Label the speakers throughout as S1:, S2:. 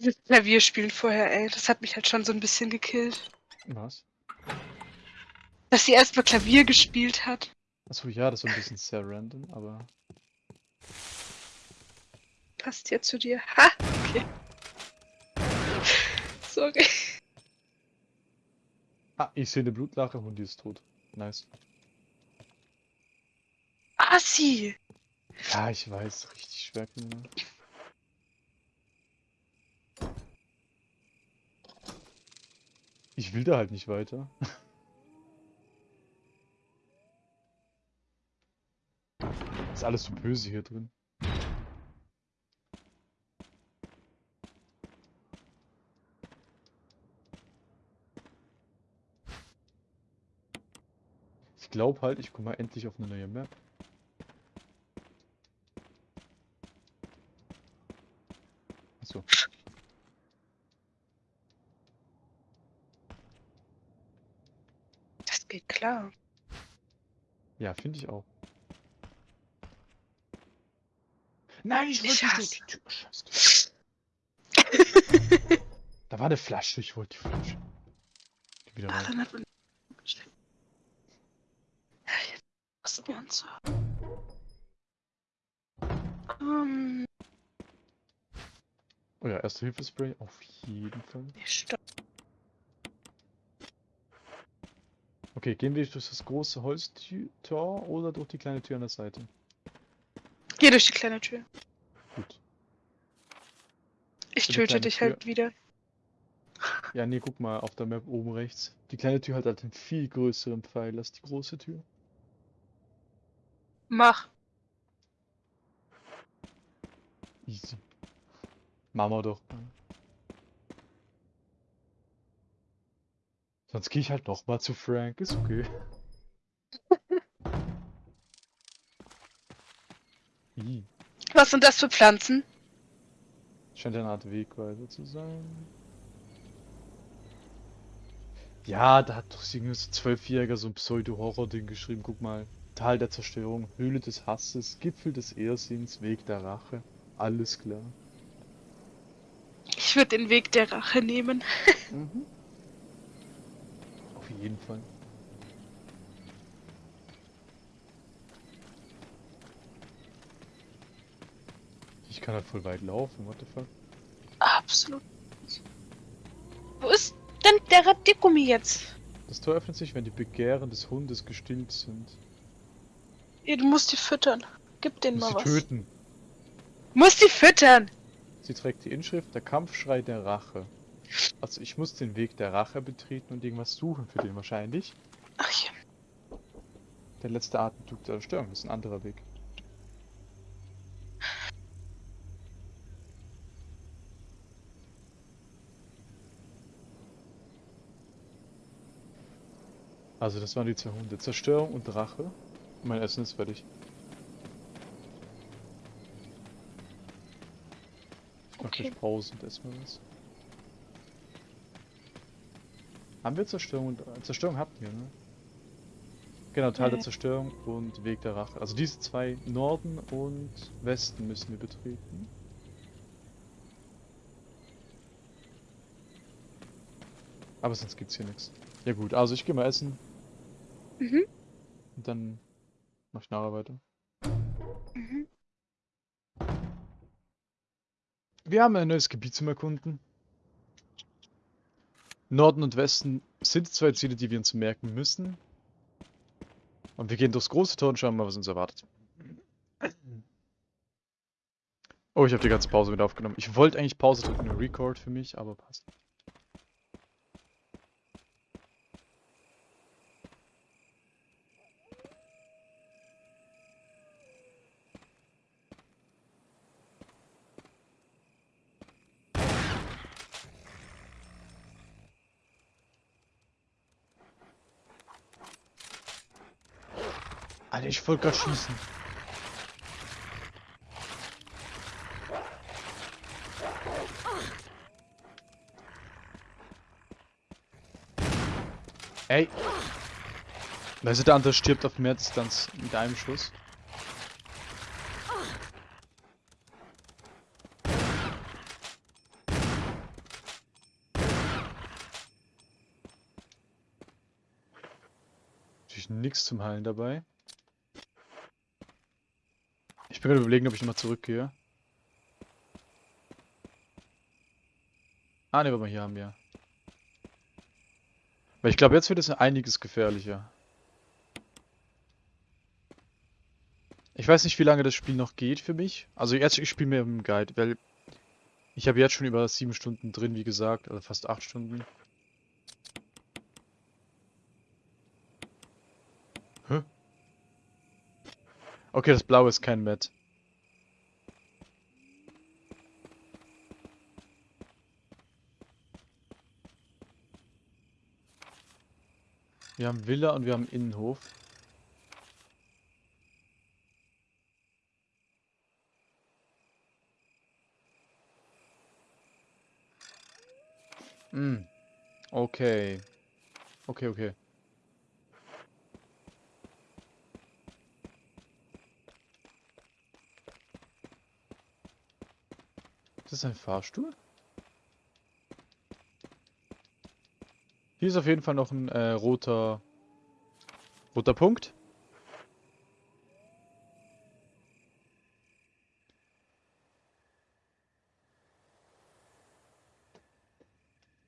S1: Das Klavierspielen vorher, ey, das hat mich halt schon so ein bisschen gekillt.
S2: Was?
S1: Dass sie erst mal Klavier gespielt hat.
S2: Achso, ja, das ist ein bisschen sehr random, aber.
S1: Passt ja zu dir. Ha! Okay. Sorry.
S2: Ah, ich sehe eine Blutlache und die ist tot. Nice.
S1: Assi!
S2: Ja, ich weiß, richtig schwer. Kinder. Ich will da halt nicht weiter. Ist alles so böse hier drin. Ich glaube halt, ich komme mal endlich auf eine neue Map. Achso.
S1: Das geht klar.
S2: Ja, finde ich auch. Nein, ich wollte nicht die Tür. Scheiße. Da war eine Flasche, ich wollte die Flasche. Geh wieder
S1: Ach,
S2: rein.
S1: dann hat man. Uns so. Komm,
S2: Oh ja, erste Hilfespray, auf jeden Fall.
S1: stopp.
S2: Okay, gehen wir durch das große Holztor oder durch die kleine Tür an der Seite?
S1: Geh durch die kleine Tür.
S2: Gut.
S1: Ich
S2: Die
S1: töte dich
S2: Tür.
S1: halt wieder.
S2: Ja, nee, guck mal auf der Map oben rechts. Die kleine Tür hat halt einen viel größeren Pfeil als die große Tür.
S1: Mach.
S2: Easy. Machen wir doch. Sonst gehe ich halt noch mal zu Frank, ist okay.
S1: Was sind das für Pflanzen?
S2: scheint eine Art Wegweiser zu sein. Ja, da hat doch irgendwie so ein Zwölfjähriger so ein Pseudo-Horror-Ding geschrieben. Guck mal. Tal der Zerstörung, Höhle des Hasses, Gipfel des Irrsinns, Weg der Rache. Alles klar.
S1: Ich würde den Weg der Rache nehmen.
S2: Mhm. Jeden Fall. Ich kann halt voll weit laufen, what the fuck?
S1: Absolut. Wo ist denn der Radiergummi jetzt?
S2: Das Tor öffnet sich, wenn die Begehren des Hundes gestillt sind.
S1: Ja, du musst die füttern. Gib denen
S2: Muss
S1: mal was.
S2: töten.
S1: Musst die füttern!
S2: Sie trägt die Inschrift Der Kampfschrei der Rache. Also ich muss den Weg der Rache betreten und irgendwas suchen für den wahrscheinlich.
S1: Ach ja.
S2: Der letzte Atemzug der Zerstörung ist ein anderer Weg. Also das waren die zwei Hunde. Zerstörung und Rache. Mein Essen ist fertig. Ich mach
S1: Okay.
S2: gleich Pause und esse mal was. Haben wir Zerstörung und äh, Zerstörung hatten wir, ne? Genau, Teil der
S1: Ja.
S2: Zerstörung und Weg der Rache. Also diese zwei Norden und Westen müssen wir betreten. Aber sonst gibt's hier nichts. Ja gut, also ich gehe mal essen
S1: Mhm.
S2: und dann mach ich nachher weiter.
S1: Mhm.
S2: Wir haben ein neues Gebiet zum Erkunden. Norden und Westen sind zwei Ziele, die wir uns merken müssen. Und wir gehen durchs große Tor und schauen mal, was uns erwartet. Oh, ich habe die ganze Pause wieder aufgenommen. Ich wollte eigentlich Pause drücken, Record für mich, aber passt. ich wollte gerade schießen. Ey. Weißt du, der andere stirbt auf mehr Distanz mit einem Schuss. Natürlich nichts zum Heilen dabei. Ich gerade überlegen, ob ich nochmal zurückgehe. Ah, ne, warte mal, hier haben wir. Weil ich glaube, jetzt wird es einiges gefährlicher. Ich weiß nicht, wie lange das Spiel noch geht für mich. Also jetzt, ich spiele mir im Guide, weil ich habe jetzt schon über sieben Stunden drin, wie gesagt, also fast acht Stunden. Hä? Okay, das Blaue ist kein Matt. Wir haben Villa und wir haben Innenhof. Hm. Okay. Okay, okay. Ist das ein Fahrstuhl? Hier ist auf jeden Fall noch ein äh, roter roter Punkt.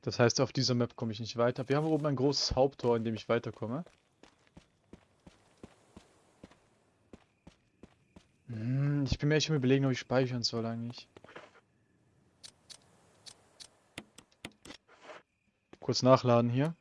S2: Das heißt, auf dieser Map komme ich nicht weiter. Wir haben oben ein großes Haupttor, in dem ich weiterkomme. Hm, ich bin mir echt am überlegen, ob ich speichern soll eigentlich. Kurz nachladen hier.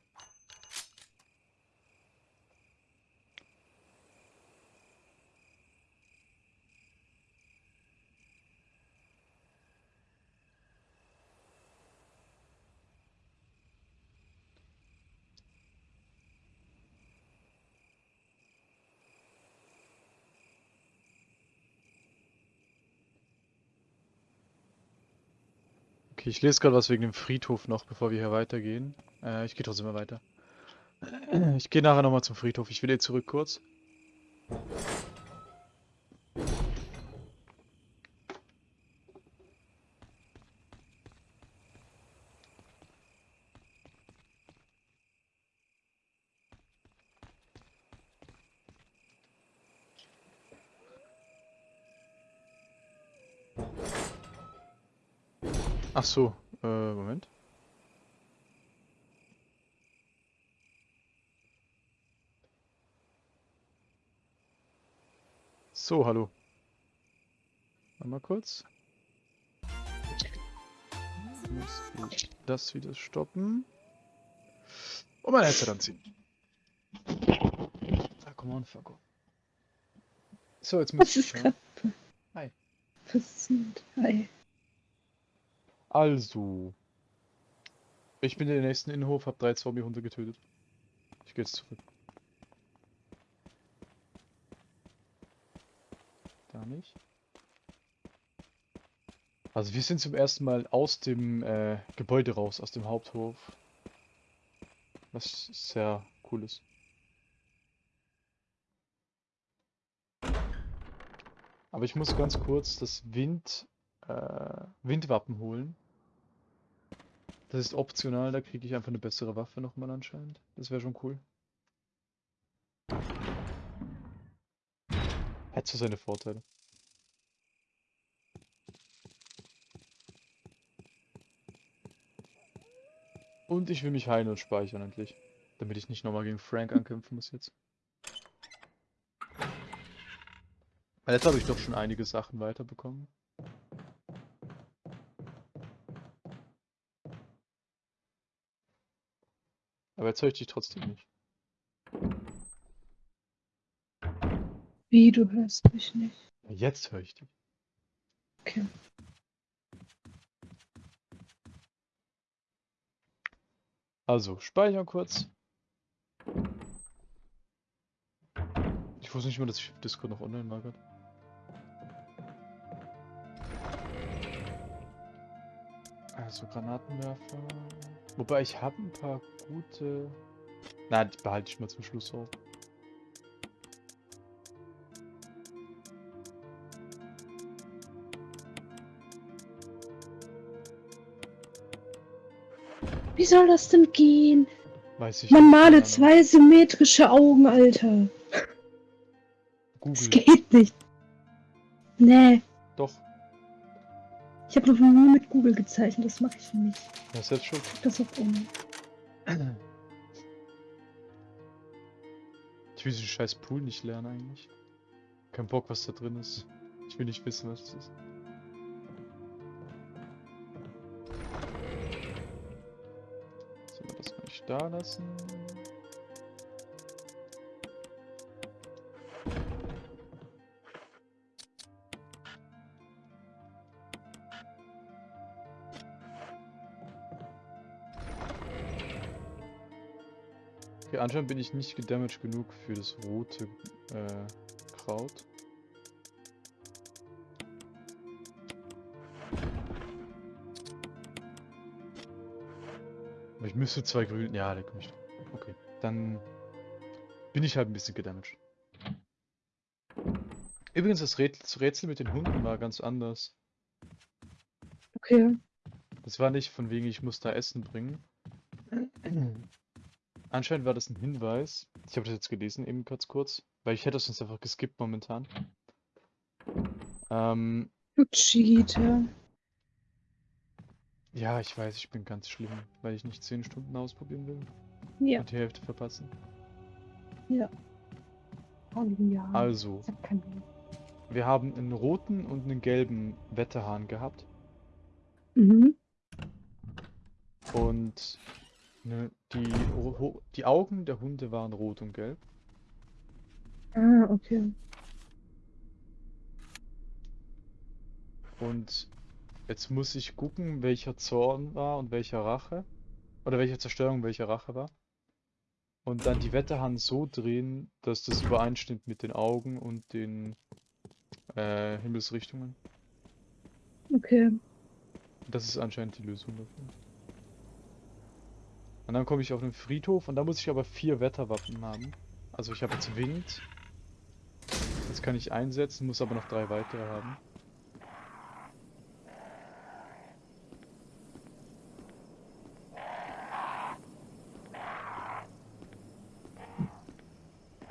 S2: Okay, ich lese gerade was wegen dem Friedhof noch, bevor wir hier weitergehen. Äh, ich gehe trotzdem mal weiter. Ich gehe nachher nochmal zum Friedhof. Ich will jetzt zurück kurz. Ach so, äh, Moment. So, hallo. Mal kurz. Muss ich das wieder stoppen. Und mein Headset anziehen. Ah, come on, Fucko. So, jetzt muss
S1: Was ist gerade
S2: Hi. Also. Ich bin in den nächsten Innenhof, hab drei Zombie-Hunde getötet. Ich gehe jetzt zurück. Da nicht. Also wir sind zum ersten Mal aus dem äh, Gebäude raus, aus dem Haupthof. Was sehr cool ist. Aber ich muss ganz kurz das Wind äh, Windwappen holen. Das ist optional, da kriege ich einfach eine bessere Waffe nochmal anscheinend. Das wäre schon cool. Hat so seine Vorteile. Und ich will mich heilen und speichern endlich. Damit ich nicht nochmal gegen Frank ankämpfen muss jetzt. Weil jetzt habe ich doch schon einige Sachen weiterbekommen. Aber jetzt höre ich dich trotzdem nicht.
S1: Wie, du hörst mich nicht.
S2: Jetzt höre ich dich.
S1: Okay.
S2: Also, speichern kurz. Ich wusste nicht mal, dass ich Discord noch online grad. Also Granatenwerfer. Wobei ich habe ein paar gute. Na, die behalte ich mal zum Schluss auf.
S1: Wie soll das denn gehen?
S2: Weiß ich
S1: Man
S2: nicht,
S1: male zwei symmetrische Augen, Alter. Das
S2: Google.
S1: geht nicht. Nee,
S2: Doch.
S1: Ich habe noch nie mit Google gezeichnet, das mache ich nicht.
S2: Ja, selbst schuld.
S1: Das auf um.
S2: Ich will diesen scheiß Pool nicht lernen eigentlich. Kein Bock, was da drin ist. Ich will nicht wissen, was es ist. So, das kann ich da lassen. Okay, anscheinend bin ich nicht gedamaged genug für das rote äh, Kraut. Aber ich müsste zwei grün. Ja, da komme ich. Okay, dann bin ich halt ein bisschen gedamaged. Übrigens, das Rätsel, Rätsel mit den Hunden war ganz anders.
S1: Okay.
S2: Das war nicht von wegen, ich muss da Essen bringen. Anscheinend war das ein Hinweis. Ich habe das jetzt gelesen, eben ganz kurz, weil ich hätte es sonst einfach geskippt momentan. Ähm,
S1: Du Cheater.
S2: ja, ich weiß, ich bin ganz schlimm, weil ich nicht 10 Stunden ausprobieren will
S1: Ja.
S2: und die Hälfte verpassen.
S1: Oh, ja.
S2: Also,
S1: hab
S2: wir haben einen roten und einen gelben Wetterhahn gehabt
S1: Mhm.
S2: und die, Ho- die Augen der Hunde waren rot und gelb.
S1: Ah, okay.
S2: Und jetzt muss ich gucken, welcher Zorn war und welcher Rache. Oder welche Zerstörung welcher Rache war. Und dann die Wetterhand so drehen, dass das übereinstimmt mit den Augen und den äh, Himmelsrichtungen.
S1: Okay.
S2: Das ist anscheinend die Lösung dafür. Und dann komme ich auf den Friedhof und da muss ich aber vier Wetterwaffen haben. Also ich habe jetzt Wind. Das kann ich einsetzen, muss aber noch drei weitere haben.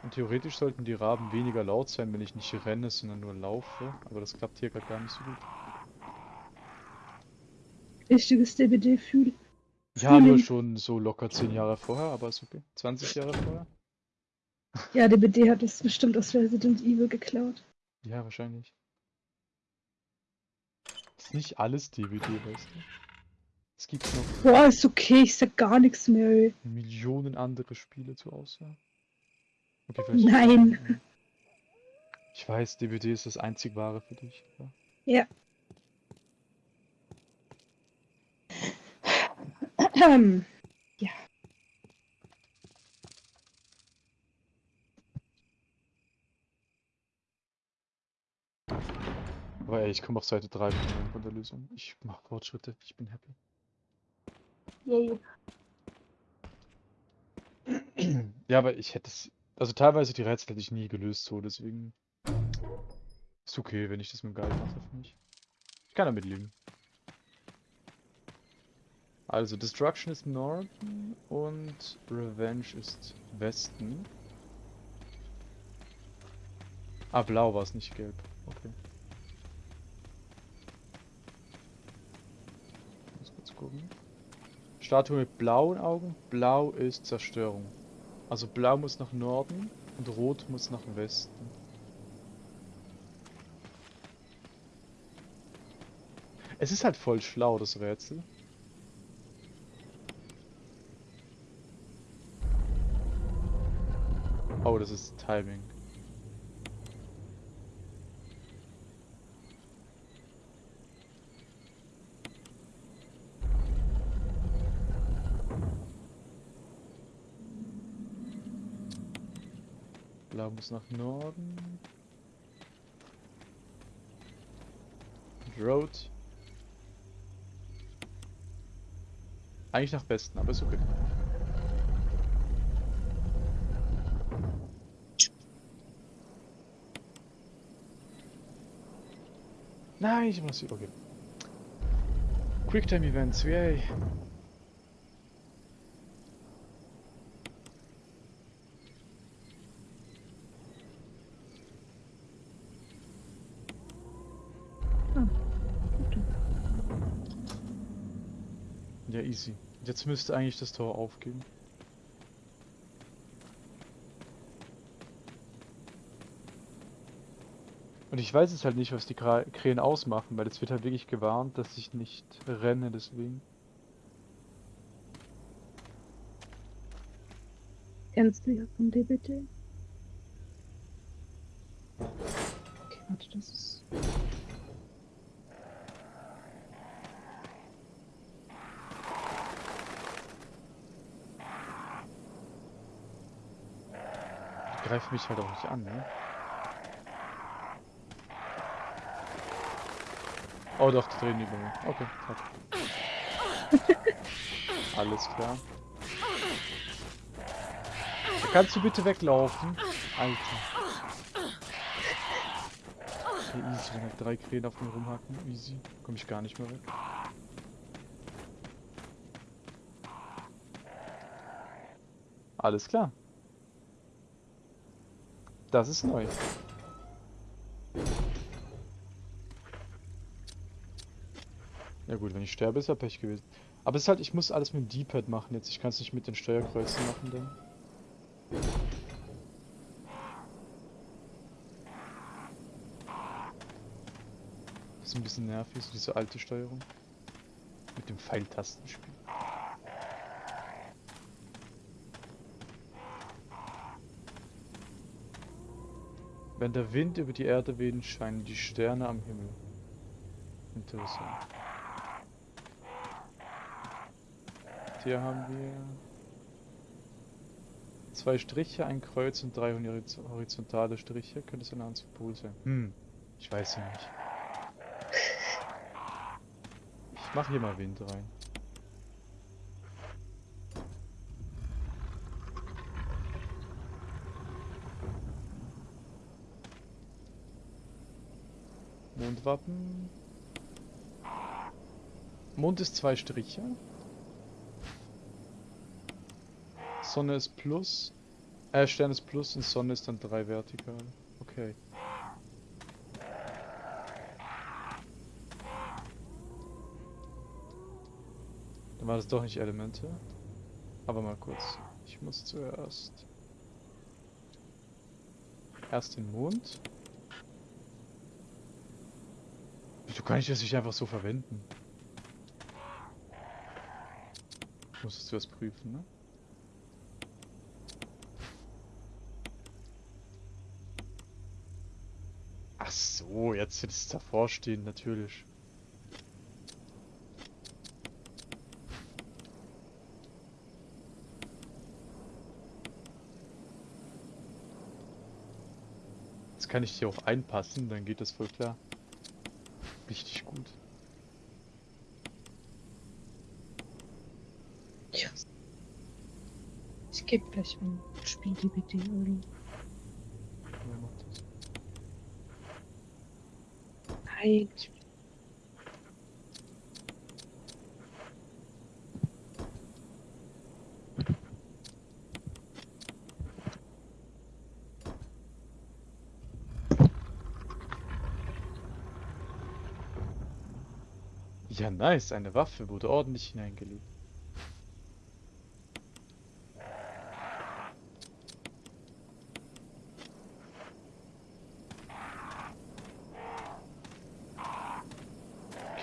S2: Und theoretisch sollten die Raben weniger laut sein, wenn ich nicht renne, sondern nur laufe. Aber das klappt hier gerade gar nicht so gut.
S1: Richtiges DBD-Fühl.
S2: Ja, nur schon so locker 10 Jahre vorher, aber ist okay. 20 Jahre vorher?
S1: Ja, DBD hat das bestimmt aus Resident Evil geklaut.
S2: Ja, wahrscheinlich. Ist nicht alles DVD, weißt du? Es gibt noch
S1: Boah, ist okay, ich sag gar nichts mehr. Ey.
S2: Millionen andere Spiele zur Auswahl. Okay.
S1: Nein.
S2: Ich weiß, DVD ist das einzig wahre für dich. Ja.
S1: Ja. Ähm, ja.
S2: Aber ey, ich komme auf Seite 3 von- der Lösung. Ich mache Fortschritte, ich bin happy.
S1: Yay.
S2: Ja, aber ich hätte es. Also teilweise die Rätsel hätte ich nie gelöst, so deswegen. Ist okay, wenn ich das mit dem Guide mache für mich. Ich kann damit leben. Also, Destruction ist Norden und Revenge ist Westen. Ah, blau war es, nicht gelb. Okay. Muss kurz gucken. Statue mit blauen Augen. Blau ist Zerstörung. Also blau muss nach Norden und rot muss nach Westen. Es ist halt voll schlau, das Rätsel. Das ist Timing. Blau muss nach Norden. Road. Eigentlich nach Westen, aber ist okay. Nein, ich muss sie übergeben. Quicktime Events, yay. Ah, ja, easy. Jetzt müsste eigentlich das Tor aufgehen. Und ich weiß es halt nicht, was die Krähen ausmachen, weil es wird halt wirklich gewarnt, dass ich nicht renne, deswegen.
S1: Kennst du ja von DBT? Okay, warte, das ist.
S2: Die greifen mich halt auch nicht an, ne? Oh doch, die drehen über mir. Okay. Alles klar. Da kannst du bitte weglaufen? Alter. Okay, easy, wenn halt drei Krähen auf mir rumhacken. Easy. Komm ich gar nicht mehr weg. Alles klar. Das ist neu. Gut, wenn ich sterbe, ist ja Pech gewesen. Aber es ist halt, ich muss alles mit dem D-Pad machen jetzt. Ich kann es nicht mit den Steuerkreuzen machen dann. Das ist ein bisschen nervig, so diese alte Steuerung. Mit dem Pfeiltastenspiel. Wenn der Wind über die Erde weht, scheinen die Sterne am Himmel. Interessant. Hier haben wir zwei Striche, ein Kreuz und drei horiz- horizontale Striche. Könnte es ein Anzugpol sein? Hm, ich weiß ja nicht. Ich mache hier mal Wind rein. Mondwappen. Mond ist zwei Striche. Sonne ist plus. Äh, Stern ist plus und Sonne ist dann drei vertikal. Okay. Dann war das doch nicht Elemente. Aber mal kurz. Ich muss zuerst. Erst den Mond. Wieso kann ich das nicht einfach so verwenden? Ich muss es zuerst prüfen, ne? So, jetzt wird es davor stehen, natürlich. Jetzt kann ich die auch einpassen, dann geht das voll klar. Richtig gut.
S1: Ich gebe gleich ein Spiel DBT oder.
S2: Wer macht das?
S1: Nein,
S2: Ja, nice, eine Waffe wurde ordentlich hineingelegt.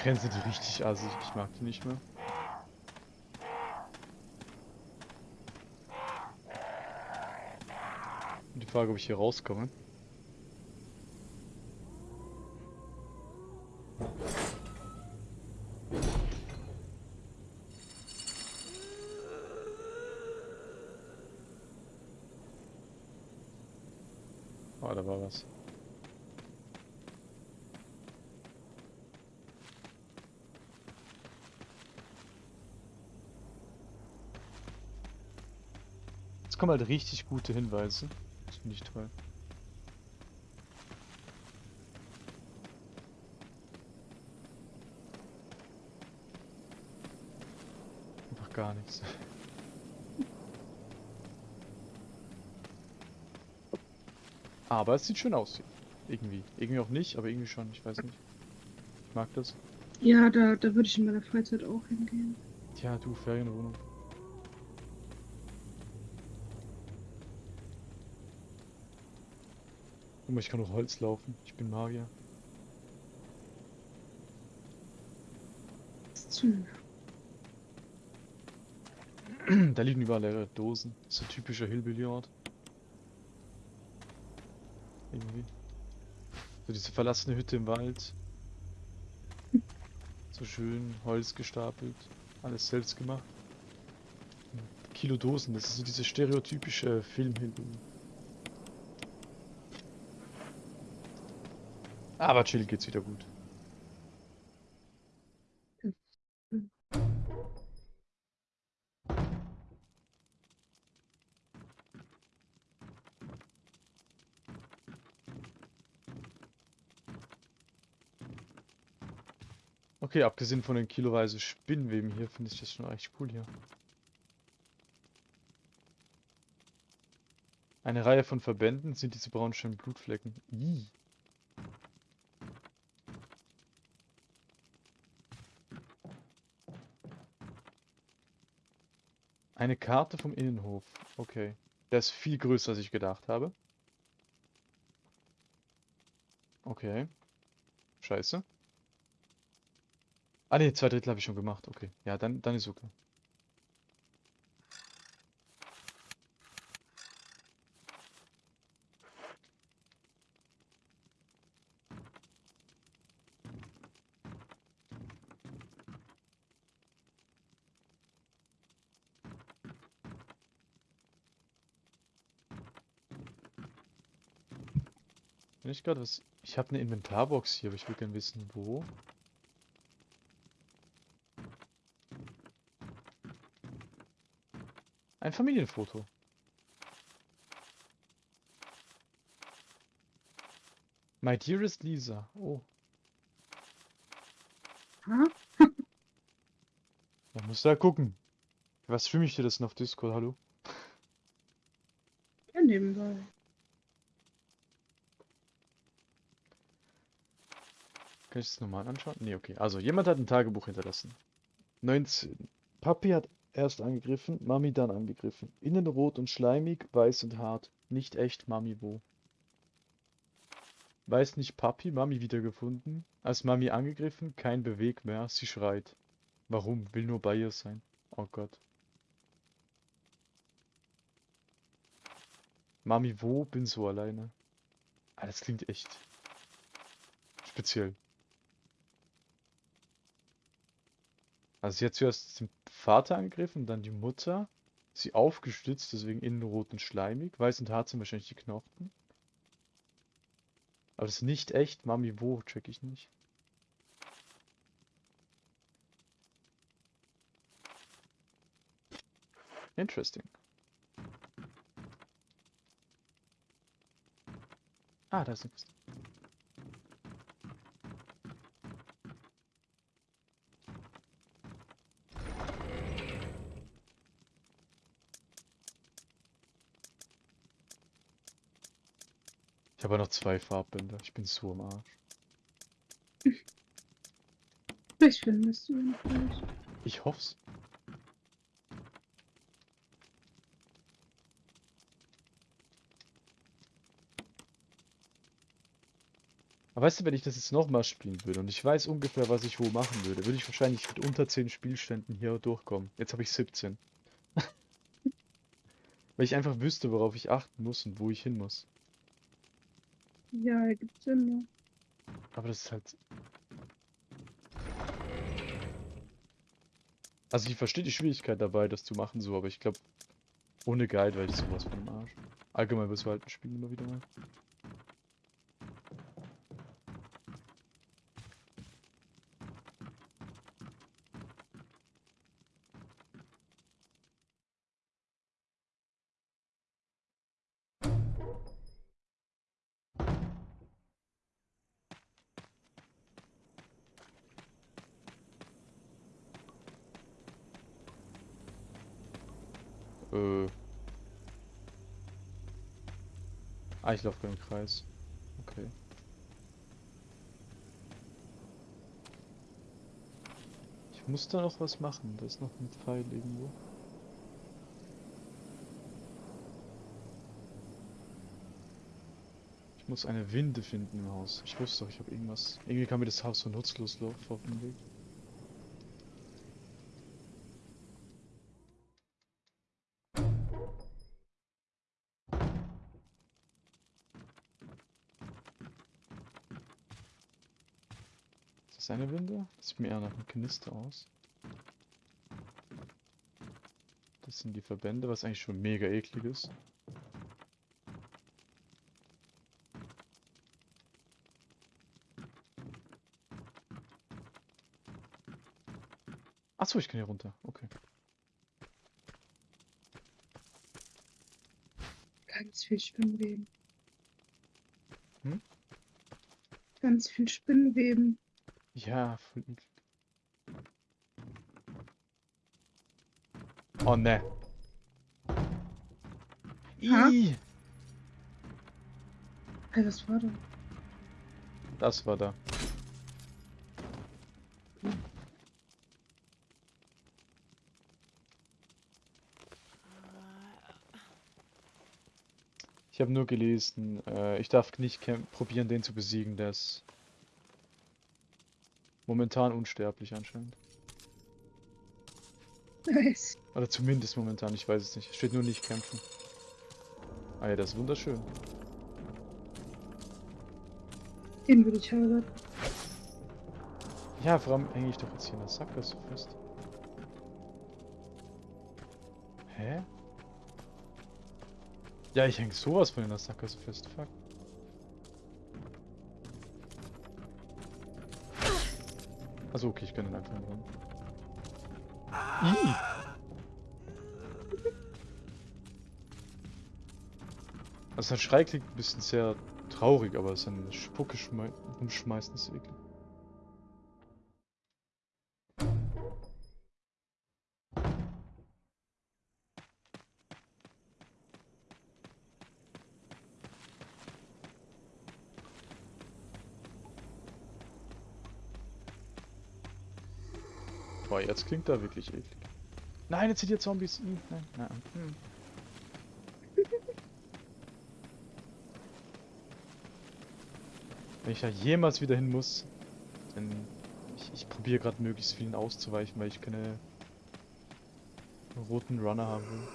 S2: Grenze die richtig assig, ich mag die nicht mehr. Die Frage, ob ich hier rauskomme. Oh, da war was. Jetzt kommen halt richtig gute Hinweise. Das finde ich toll. Einfach gar nichts. Aber es sieht schön aus. Irgendwie. Irgendwie auch nicht, aber irgendwie schon. Ich weiß nicht. Ich mag das.
S1: Ja, da, da würde ich in meiner Freizeit auch hingehen.
S2: Tja, du, Ferienwohnung. Guck mal, ich kann noch Holz laufen. Ich bin Magier. Da liegen überall leere Dosen. So ein typischer Hillbilly-Ort. Irgendwie. So diese verlassene Hütte im Wald. So schön Holz gestapelt. Alles selbst gemacht. Kilo Dosen, das ist so diese stereotypische Film-Hillbilly. Aber chill geht's wieder gut. Okay, abgesehen von den kiloweise Spinnweben hier, finde ich das schon echt cool hier. Eine Reihe von Verbänden sind diese braunschönen Blutflecken. Ih. Eine Karte vom Innenhof. Okay. Der ist viel größer, als ich gedacht habe. Okay. Scheiße. Ah ne, zwei Drittel habe ich schon gemacht. Okay. Ja, dann, dann ist okay. Bin ich gerade was? Ich habe eine Inventarbox hier, aber ich will gerne wissen, wo. Ein Familienfoto. My dearest Lisa. Oh,
S1: Ha?
S2: da musst du ja gucken. Was streame ich dir das noch auf Discord? Hallo?
S1: Ja, nebenbei.
S2: Kann ich das nochmal anschauen? Nee, okay. Also, jemand hat ein Tagebuch hinterlassen. 19. Papi hat erst angegriffen, Mami dann angegriffen. Innen rot und schleimig, weiß und hart. Nicht echt, Mami wo? Weiß nicht Papi, Mami wiedergefunden. Als Mami angegriffen, kein Beweg mehr, sie schreit. Warum? Will nur bei ihr sein. Oh Gott. Mami wo? Bin so alleine. Ah, das klingt echt speziell. Also sie hat zuerst den Vater angegriffen, dann die Mutter. Sie aufgestützt, deswegen innen rot und schleimig. Weiß und hart sind wahrscheinlich die Knochen. Aber das ist nicht echt. Mami, wo? Check ich nicht. Interesting. Ah, da ist nichts. Ich habe noch zwei Farbbänder. Ich bin so am Arsch.
S1: Ich du ihn vielleicht.
S2: Ich hoff's. Aber weißt du, wenn ich das jetzt nochmal spielen würde und ich weiß ungefähr, was ich wo machen würde, würde ich wahrscheinlich mit unter 10 Spielständen hier durchkommen. Jetzt habe ich 17. Weil ich einfach wüsste, worauf ich achten muss und wo ich hin muss.
S1: Ja, ergibt Sinn?
S2: Aber das ist halt. Also ich verstehe die Schwierigkeit dabei, das zu machen, so, aber ich glaube, ohne Guide wäre ich sowas von dem Arsch. Allgemein wirst du halt ein Spiel immer wieder mal. Ich laufe im Kreis. Okay. Ich muss da noch was machen. Da ist noch ein Pfeil irgendwo. Ich muss eine Winde finden im Haus. Ich wusste doch, ich habe irgendwas. Irgendwie kam mir das Haus so nutzlos vor auf den Weg. Sieht mir eher nach einem Knister aus. Das sind die Verbände, was eigentlich schon mega eklig ist. Achso, ich kann hier runter. Okay.
S1: Ganz viel Spinnweben.
S2: Hm?
S1: Ganz viel Spinnweben.
S2: Ja. Oh ne. Ih,
S1: Hey, was war da?
S2: das war da. Ich habe nur gelesen, äh, ich darf nicht probieren, den zu besiegen, der ist momentan unsterblich anscheinend.
S1: Nice.
S2: Oder zumindest momentan, ich weiß es nicht. Steht nur nicht kämpfen. Ah ja, das ist wunderschön.
S1: Den würde ich heiraten.
S2: Ja, allem hänge ich doch jetzt hier in der Sackgasse fest. Hä? Ja, ich hänge sowas von in der Sackgasse fest. Fuck. Also okay, ich kann den einfach ran. Ih! Also sein Schrei klingt ein bisschen sehr traurig, aber sein Spucke schmei rumschmeißen ist eklig. Jetzt klingt er wirklich eklig. Nein, jetzt sind hier Zombies. Ih, nein, nein. Hm. Wenn ich da jemals wieder hin muss, dann... Ich, ich probiere gerade möglichst vielen auszuweichen, weil ich keine roten Runner haben will.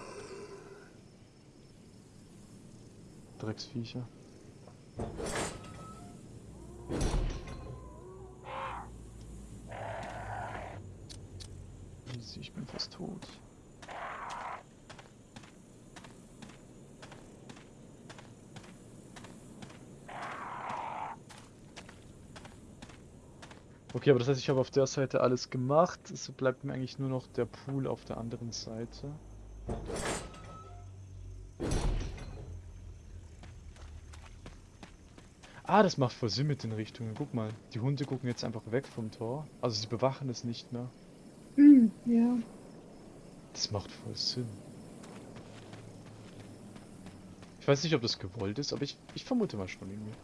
S2: Drecksviecher. Fast tot. Okay, aber das heißt, ich habe auf der Seite alles gemacht. Es bleibt mir eigentlich nur noch der Pool auf der anderen Seite. Ah, das macht voll Sinn mit den Richtungen. Guck mal, die Hunde gucken jetzt einfach weg vom Tor. Also sie bewachen es nicht mehr.
S1: Hm, ja.
S2: Das macht voll Sinn. Ich weiß nicht, ob das gewollt ist, aber ich, ich vermute mal schon irgendwie.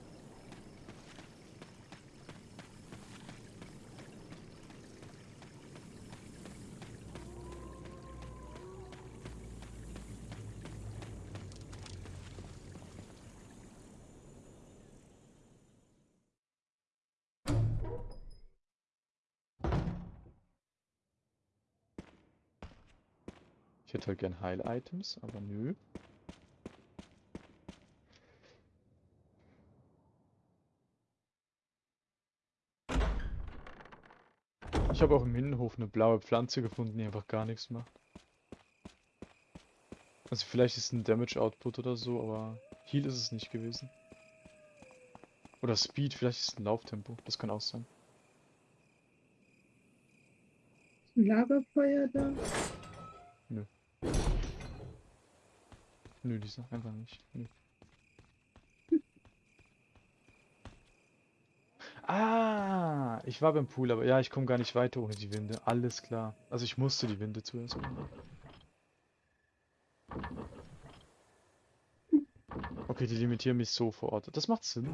S2: Hätte halt gern Heil-Items, aber nö. Ich habe auch im Innenhof eine blaue Pflanze gefunden, die einfach gar nichts macht. Also vielleicht ist ein Damage Output oder so, aber Heal ist es nicht gewesen. Oder Speed, vielleicht ist es ein Lauftempo, das kann auch sein.
S1: Ein Lagerfeuer da.
S2: Nö, dieser einfach nicht. Nö. Ah, ich war beim Pool, aber ja, ich komme gar nicht weiter ohne die Winde. Alles klar. Also ich musste die Winde zuerst. Okay, die limitieren mich so vor Ort. Das macht Sinn.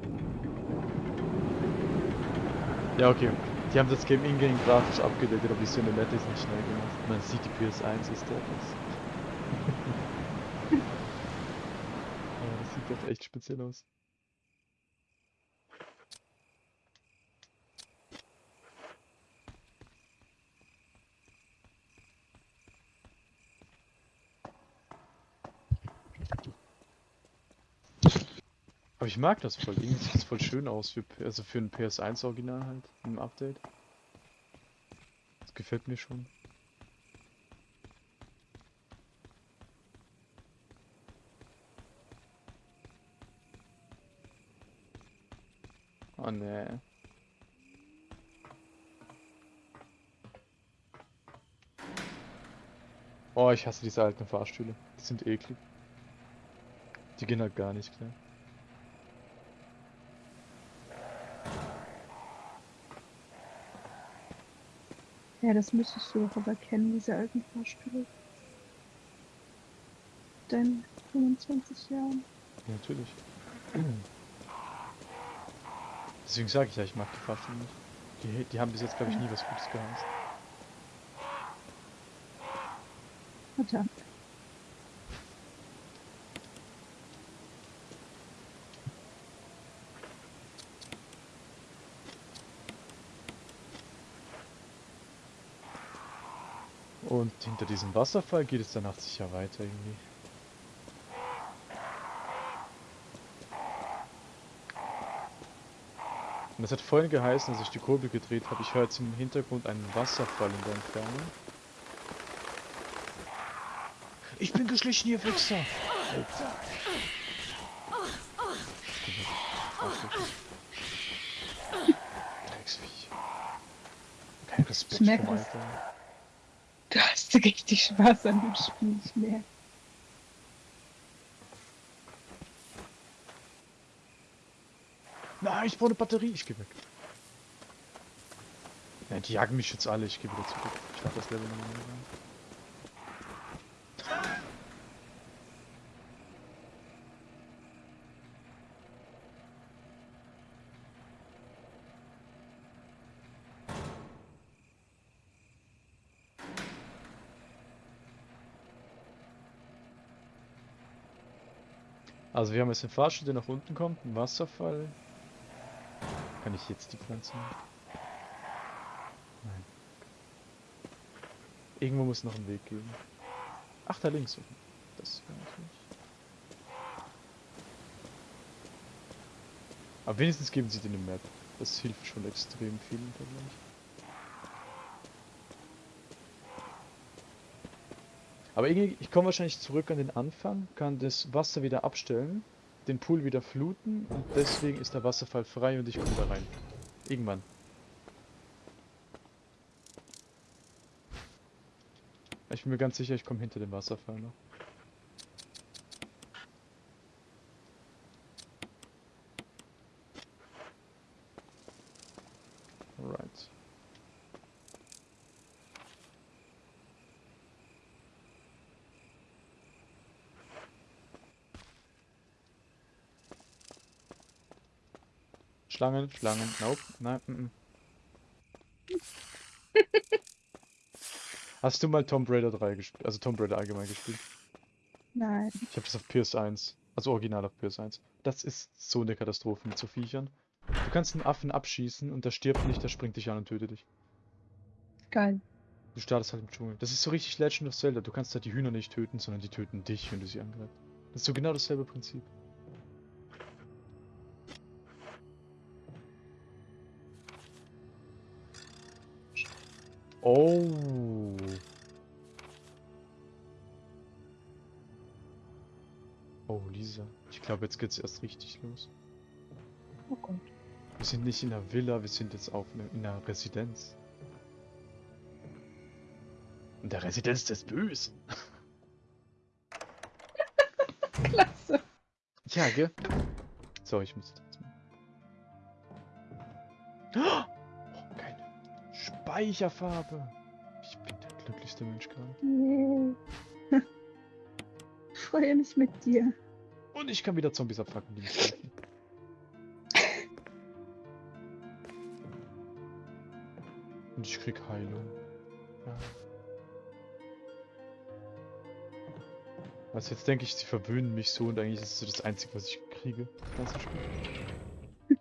S2: Ja, okay. Die haben das Game in-game grafisch abgedatet, aber die Cinematic ist nicht schnell gemacht. Man sieht, die PS1 ist der das. ja, das sieht doch echt speziell aus. Aber ich mag das voll. Irgendwie sieht es voll schön aus für, also für ein PS1 Original halt im Update. Das gefällt mir schon. Oh ne. Oh, ich hasse diese alten Fahrstühle. Die sind eklig. Die gehen halt gar nicht klar.
S1: Ja, das müsstest du doch aber kennen, diese alten Fahrstühle. Deinen 25 Jahren.
S2: Ja, natürlich. Deswegen sage ich ja, ich mag die Fahrstühle nicht. Die, die haben bis jetzt, glaube ich, nie was Gutes geheißen.
S1: Verdammt.
S2: Und hinter diesem Wasserfall geht es danach sicher weiter irgendwie. Und das hat vorhin geheißen, als ich die Kurbel gedreht habe, ich höre jetzt im Hintergrund einen Wasserfall in der Entfernung. Ich bin geschlichen, ihr Wichser! Alter. Drecksviech. Kein Respekt vom. Alter.
S1: Richtig Spaß an dem Spiel, ich merke.
S2: Nein, ich brauche eine Batterie. Ich geh weg. Ja, die jagen mich jetzt alle. Ich gehe wieder zurück. Ich lade das Level nochmal Also wir haben jetzt einen Fahrstuhl, der nach unten kommt, einen Wasserfall. Kann ich jetzt die Pflanze machen? Nein. Irgendwo muss noch ein Weg geben. Ach, da links. Das wäre natürlich. Aber wenigstens geben sie dir eine Map. Das hilft schon extrem viel im Vergleich. Aber irgendwie, ich komme wahrscheinlich zurück an den Anfang, kann das Wasser wieder abstellen, den Pool wieder fluten und deswegen ist der Wasserfall frei und ich komme da rein. Irgendwann. Ich bin mir ganz sicher, ich komme hinter dem Wasserfall noch. Alright. Schlangen, Schlangen, nope, nein, mm, mm. Hast du mal Tomb Raider 3 gespielt? Also Tomb Raider allgemein gespielt?
S1: Nein.
S2: Ich habe das auf PS1, also original auf PS1. Das ist so eine Katastrophe mit so Viechern. Du kannst einen Affen abschießen und der stirbt nicht, der springt dich an und tötet dich.
S1: Geil.
S2: Du startest halt im Dschungel. Das ist so richtig Legend of Zelda. Du kannst halt die Hühner nicht töten, sondern die töten dich, wenn du sie angreifst. Das ist so genau dasselbe Prinzip. Oh. Oh, Lisa. Ich glaube, jetzt geht's erst richtig los.
S1: Oh Gott.
S2: Wir sind nicht in einer Villa, wir sind jetzt auf in einer Residenz. In der Residenz des Bösen.
S1: Klasse.
S2: Ja, gell? So, ich muss jetzt mal. Keine Speicherfarbe. Ich bin der glücklichste Mensch gerade.
S1: Yay. Ich freue mich mit dir.
S2: Und ich kann wieder Zombies abfacken, die mich treffen. Und ich krieg Heilung. Ja. Was jetzt denke ich, sie verwöhnen mich so und eigentlich ist es so das Einzige, was ich kriege. Das.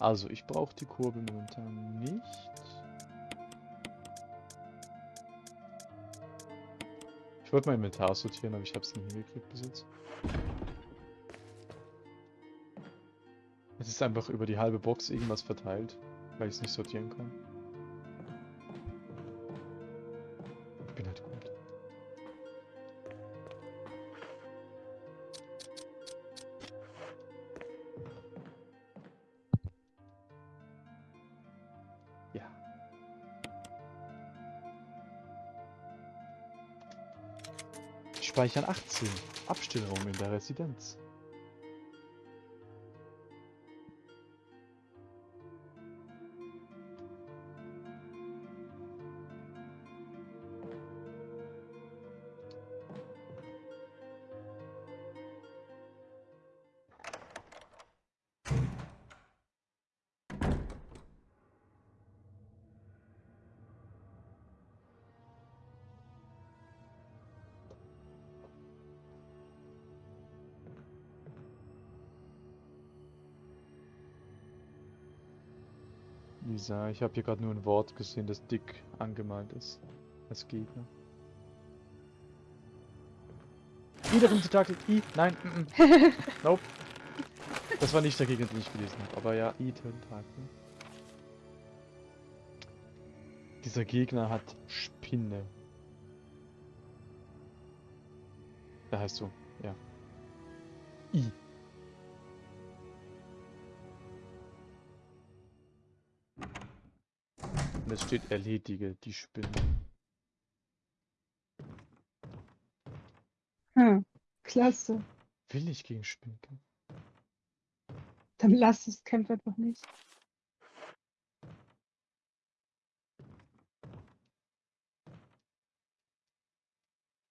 S2: Also, ich brauche die Kurbel momentan nicht. Wollte mein Inventar sortieren, aber ich habe es nicht hingekriegt bis jetzt. Es ist einfach über die halbe Box irgendwas verteilt, weil ich es nicht sortieren kann. Speichern 18. Abstellraum in der Residenz. Lisa, ich habe hier gerade nur ein Wort gesehen, das dick angemalt ist. Als Gegner. Wiederum Tentakel. I. Nein. Mm -mm. Nope. Das war nicht der Gegner, den ich gelesen habe. Aber ja, I. Tentakel. Dieser Gegner hat Spinne. Der heißt so. Ja. I. es steht erledige die Spinne.
S1: Hm, klasse.
S2: Will ich gegen Spinnen kämpfen?
S1: Dann lass es, kämpf einfach nicht.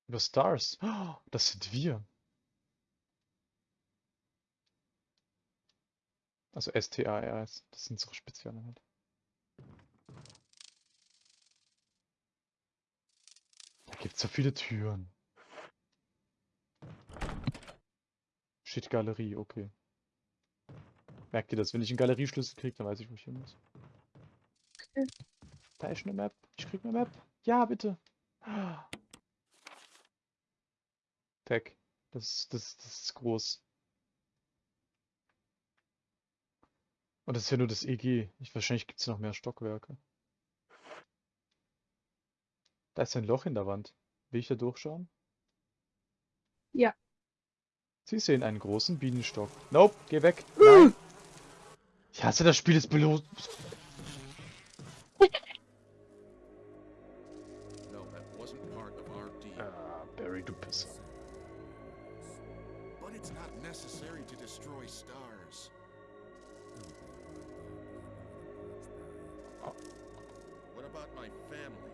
S2: Über Stars. Oh, das sind wir. Also S-T-A-R-S. Das sind so Spezialeinheit. Da gibt's so viele Türen. Shit, Galerie, okay. Merkt ihr das? Wenn ich einen Galerieschlüssel kriege, dann weiß ich, wo ich hin muss.
S1: Okay.
S2: Da ist eine Map. Ich krieg eine Map. Ja, bitte. Tech. Das, das, das ist groß. Und das ist ja nur das EG. Ich, wahrscheinlich gibt es noch mehr Stockwerke. Da ist ein Loch in der Wand. Will ich da durchschauen?
S1: Ja.
S2: Sie sehen einen großen Bienenstock. Nope, geh weg. Nein. Ich hasse das Spiel des
S3: our deal.
S2: Ah, Barry, du Pisser.
S3: But it's not necessary to destroy stars. What about my family?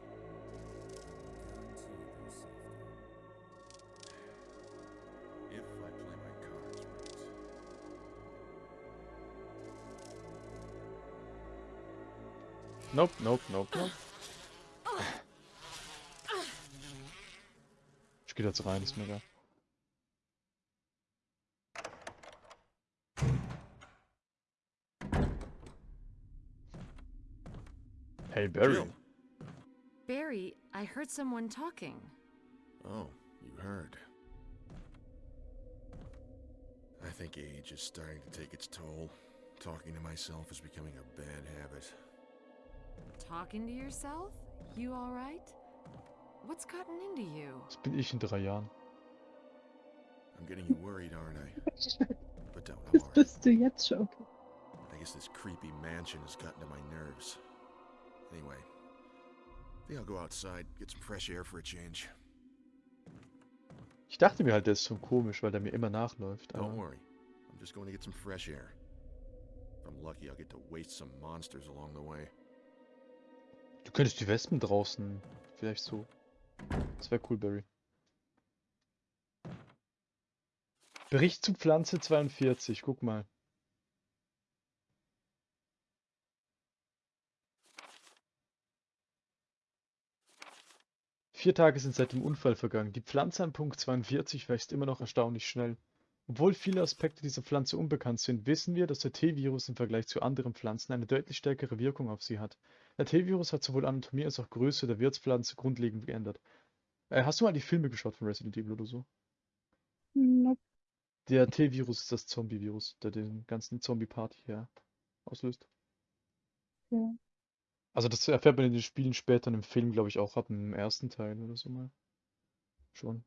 S2: Nope, nope, nope, nope. Ich geh jetzt rein, ist mir egal. Hey Barry.
S4: Barry, I heard someone talking.
S3: Oh, you heard. I think age is starting to take its toll. Talking to myself is becoming a bad habit.
S4: Talking to yourself? You alright? What's gotten into you?
S2: Das bin ich in drei Jahren.
S3: I'm getting you worried, aren't I? But don't, I'm
S1: Das
S3: alright.
S1: bist du jetzt schon.
S3: I guess this creepy mansion has gotten to my nerves. Anyway, I think I'll go outside, get some fresh air for a change.
S2: Ich dachte mir halt, der ist schon komisch, weil der mir immer nachläuft.
S3: Don't worry, I'm just going to get some fresh air. If I'm lucky, I'll get to waste some monsters along the way.
S2: Du könntest die Wespen draußen vielleicht so. Das wäre cool, Barry. Bericht zu Pflanze 42, guck mal. Vier Tage sind seit dem Unfall vergangen. Die Pflanze an Punkt 42 wächst immer noch erstaunlich schnell. Obwohl viele Aspekte dieser Pflanze unbekannt sind, wissen wir, dass der T-Virus im Vergleich zu anderen Pflanzen eine deutlich stärkere Wirkung auf sie hat. Der T-Virus hat sowohl Anatomie als auch Größe der Wirtspflanze grundlegend geändert. Äh, hast du mal die Filme geschaut von Resident Evil oder so?
S1: Nope.
S2: Der T-Virus ist das Zombie-Virus, der den ganzen Zombie-Party hier auslöst.
S1: Ja.
S2: Also das erfährt man in den Spielen später im Film, glaube ich, auch ab dem ersten Teil oder so mal. Schon.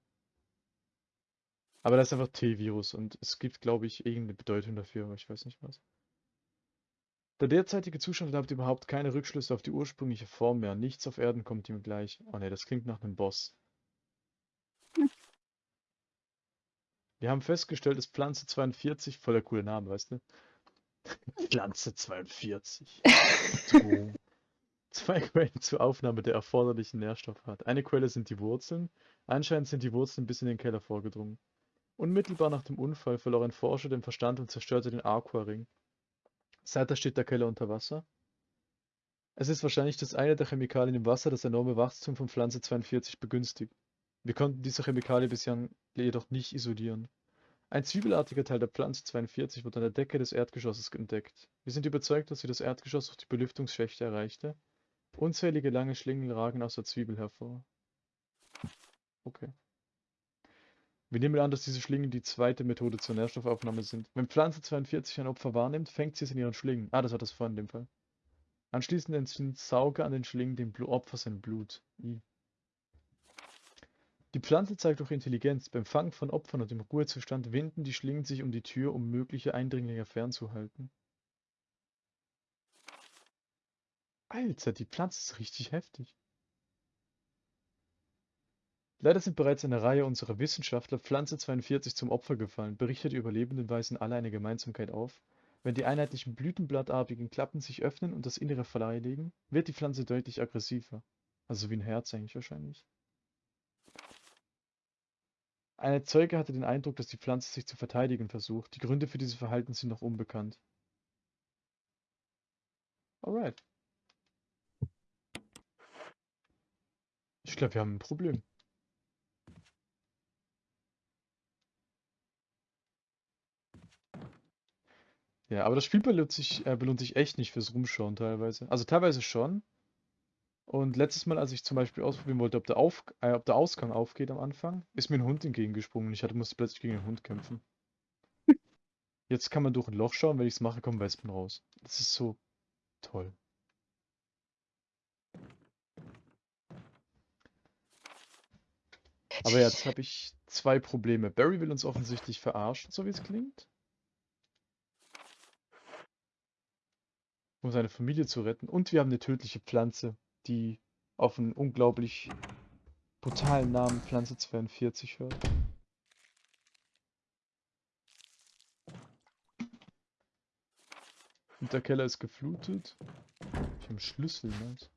S2: Aber das ist einfach T-Virus und es gibt, glaube ich, irgendeine Bedeutung dafür, aber ich weiß nicht was. Der derzeitige Zustand erlaubt überhaupt keine Rückschlüsse auf die ursprüngliche Form mehr. Nichts auf Erden kommt ihm gleich. Oh ne, das klingt nach einem Boss. Wir haben festgestellt, dass Pflanze 42, voll der coole Name, weißt du? Pflanze 42. So. Zwei Quellen zur Aufnahme der erforderlichen Nährstoffe hat. Eine Quelle sind die Wurzeln. Anscheinend sind die Wurzeln bis in den Keller vorgedrungen. Unmittelbar nach dem Unfall verlor ein Forscher den Verstand und zerstörte den Aquaring. Seither steht der Keller unter Wasser. Es ist wahrscheinlich das eine der Chemikalien im Wasser, das enorme Wachstum von Pflanze 42 begünstigt. Wir konnten diese Chemikalie bislang jedoch nicht isolieren. Ein zwiebelartiger Teil der Pflanze 42 wurde an der Decke des Erdgeschosses entdeckt. Wir sind überzeugt, dass sie das Erdgeschoss durch die Belüftungsschächte erreichte. Unzählige lange Schlingen ragen aus der Zwiebel hervor. Okay. Wir nehmen an, dass diese Schlingen die zweite Methode zur Nährstoffaufnahme sind. Wenn Pflanze 42 ein Opfer wahrnimmt, fängt sie es in ihren Schlingen. Ah, das hat das vorhin in dem Fall. Anschließend entzieht Sauger an den Schlingen dem Opfer sein Blut. I. Die Pflanze zeigt auch Intelligenz. Beim Fangen von Opfern und im Ruhezustand winden die Schlingen sich um die Tür, um mögliche Eindringlinge fernzuhalten. Alter, die Pflanze ist richtig heftig. Leider sind bereits eine Reihe unserer Wissenschaftler Pflanze 42 zum Opfer gefallen, berichtet die Überlebenden weisen alle eine Gemeinsamkeit auf. Wenn die einheitlichen blütenblattartigen Klappen sich öffnen und das Innere freilegen, wird die Pflanze deutlich aggressiver. Also wie ein Herz eigentlich wahrscheinlich. Ein Zeuge hatte den Eindruck, dass die Pflanze sich zu verteidigen versucht. Die Gründe für dieses Verhalten sind noch unbekannt. Alright. Ich glaube, wir haben ein Problem. Ja, aber das Spiel belohnt sich, äh, belohnt sich echt nicht fürs Rumschauen teilweise. Also teilweise schon. Und letztes Mal, als ich zum Beispiel ausprobieren wollte, ob der, Auf äh, ob der Ausgang aufgeht am Anfang, ist mir ein Hund entgegengesprungen und ich hatte, musste plötzlich gegen den Hund kämpfen. Jetzt kann man durch ein Loch schauen, wenn ich es mache, kommen Wespen raus. Das ist so toll. Aber jetzt habe ich zwei Probleme. Barry will uns offensichtlich verarschen, so wie es klingt. Um seine Familie zu retten. Und wir haben eine tödliche Pflanze, die auf einen unglaublich brutalen Namen Pflanze 42 hört. Und der Keller ist geflutet. Ich habe einen Schlüssel, nice.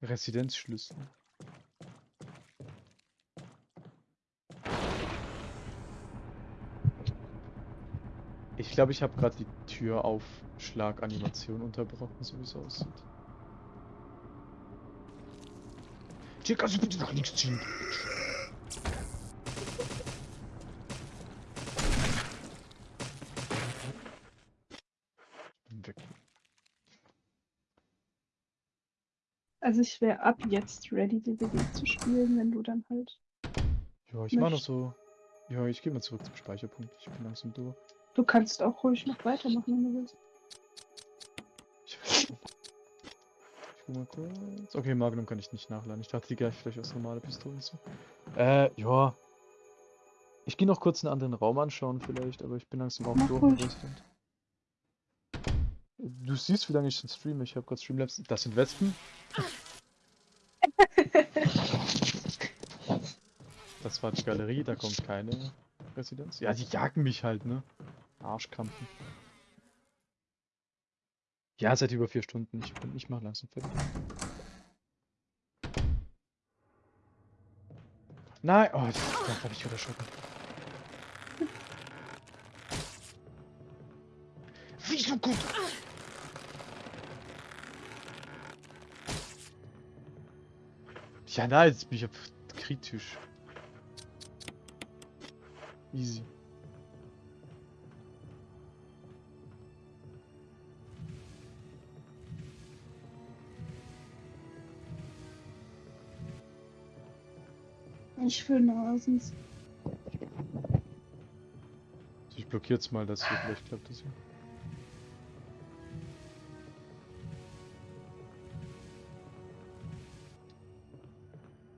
S2: Residenzschlüssel. Ich glaube, ich habe gerade die Türaufschlag-Animation unterbrochen, so wie es aussieht. Hier kannst du bitte nach links ziehen. Weg.
S1: Also ich wäre ab jetzt ready, DBD zu spielen, wenn du dann halt.
S2: Ja, ich mache noch so. Ja, ich gehe mal zurück zum Speicherpunkt. Ich bin langsam durch.
S1: Du kannst auch ruhig noch weitermachen, wenn du willst.
S2: Ich guck mal kurz. Okay, Magnum kann ich nicht nachladen. Ich dachte, die gleich vielleicht aus normale Pistolen zu. Äh, ja. Ich gehe noch kurz einen anderen Raum anschauen vielleicht, aber ich bin langsam auch
S1: Mach
S2: durch mit
S1: ruhig.
S2: Resident. Du siehst, wie lange ich schon streame. Ich habe gerade Streamlabs. Das sind Wespen. Das war die Galerie, da kommt keine Residenz. Ja, die jagen mich halt, ne? Arschkrampen. Ja, seit über vier Stunden. Ich, bin, ich mach langsam fertig. Nein! Oh, das habe ich wieder erschrocken. Wieso gut? Ja, nein, jetzt bin ich ja kritisch. Easy.
S1: Ich für Nasens.
S2: Also ich blockiere jetzt mal das hier, vielleicht klappt das hier.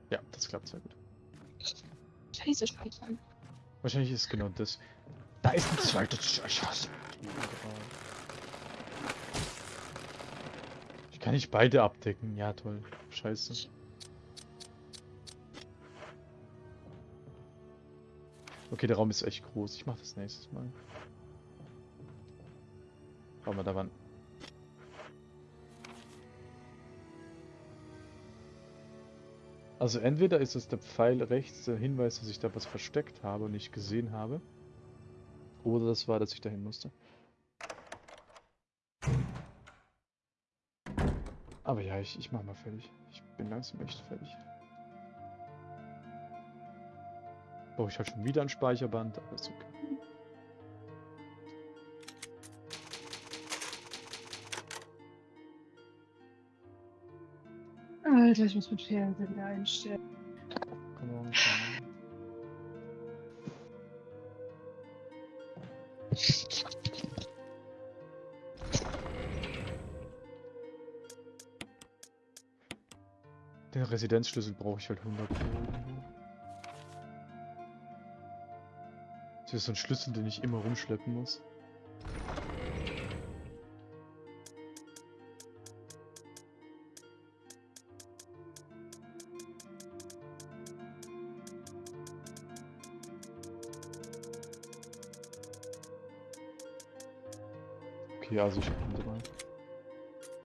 S2: Ja, das klappt sehr gut.
S1: Scheiße, speichern.
S2: Wahrscheinlich ist genau das. Da ist ein zweites Scheiße. Ich kann nicht beide abdecken. Ja, toll. Scheiße. Okay, der Raum ist echt groß. Ich mach das nächstes Mal. Schau mal, da waren. Also entweder ist es der Pfeil rechts, der Hinweis, dass ich da was versteckt habe und nicht gesehen habe. Oder das war, dass ich dahin musste. Aber ja, ich, ich mach mal fertig. Ich bin langsam echt fertig. Brauche ich halt schon wieder ein Speicherband, aber ist okay.
S1: Alter, ich muss mit Fernsehen wieder einstellen.
S2: Come on, come on. Den Residenzschlüssel brauche ich halt 100 Pro Das ist so ein Schlüssel, den ich immer rumschleppen muss. Okay, also ich.